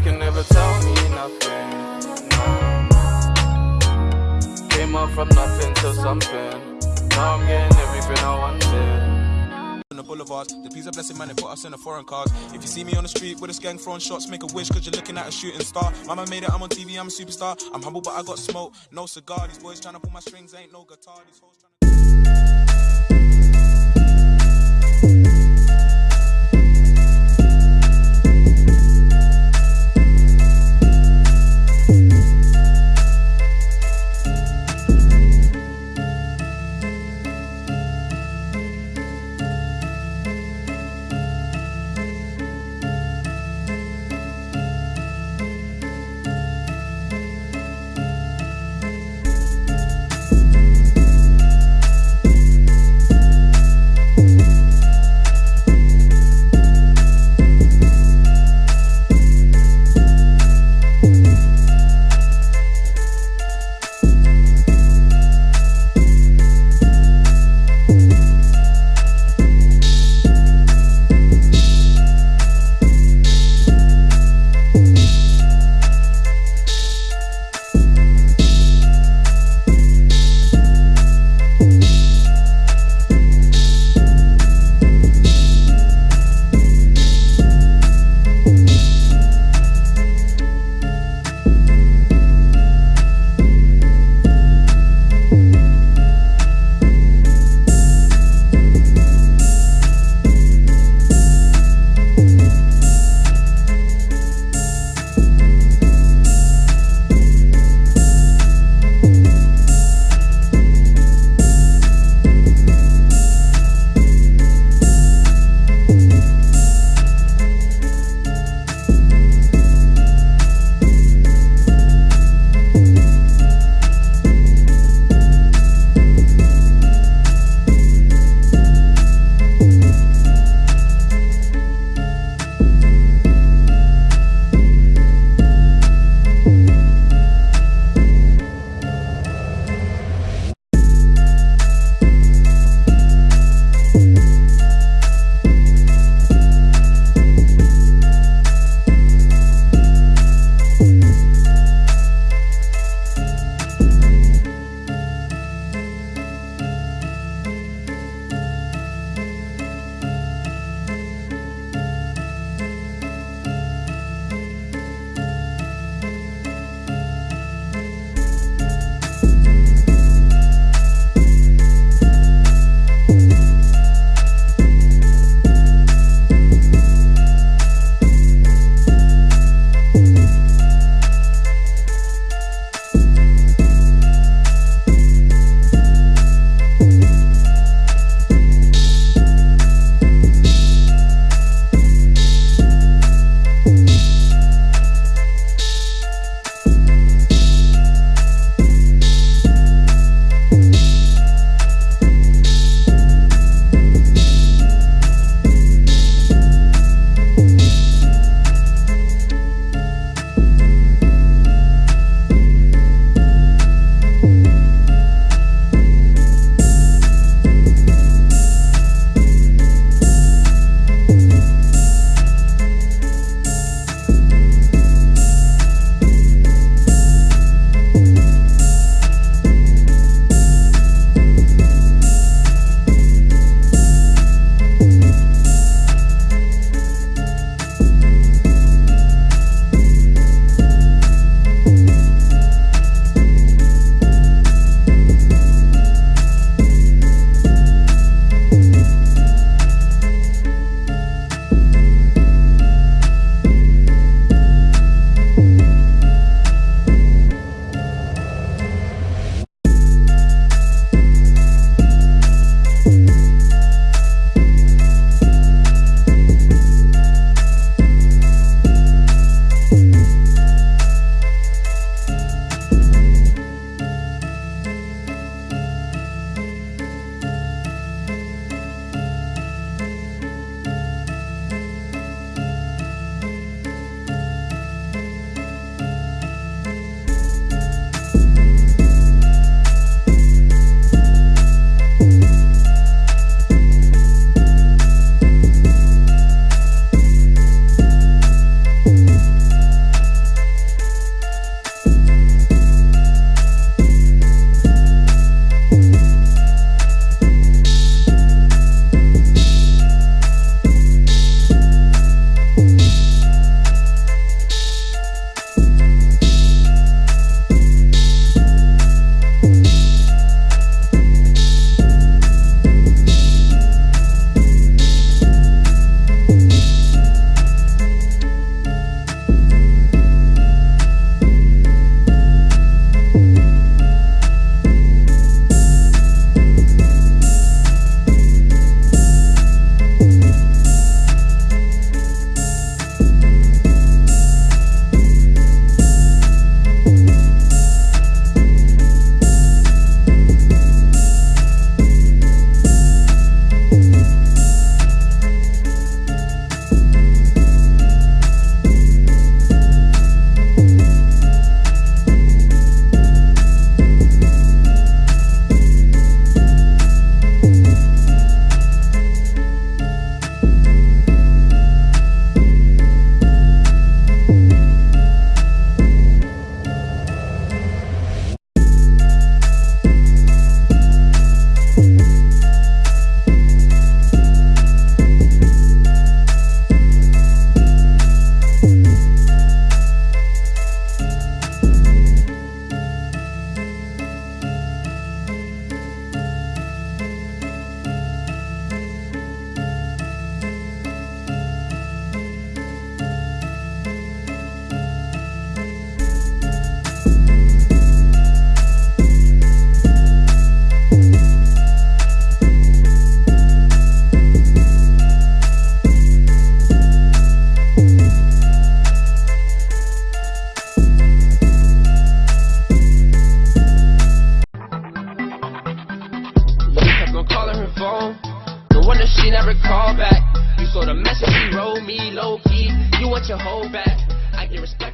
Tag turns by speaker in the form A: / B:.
A: You can never tell me nothing. No. Came up from nothing to something. Now I'm getting everything I wanted.
B: on the boulevards. The peace of blessing, man, they put us in the foreign cars. If you see me on the street with a gang throwing shots, make a wish, cause you're looking at a shooting star. Mama made it, I'm on TV, I'm a superstar. I'm humble, but I got smoke, no cigar. These boys trying to pull my strings, ain't no guitar.
C: She never called back. You saw the message she wrote me low key. You want your whole back. I get respect.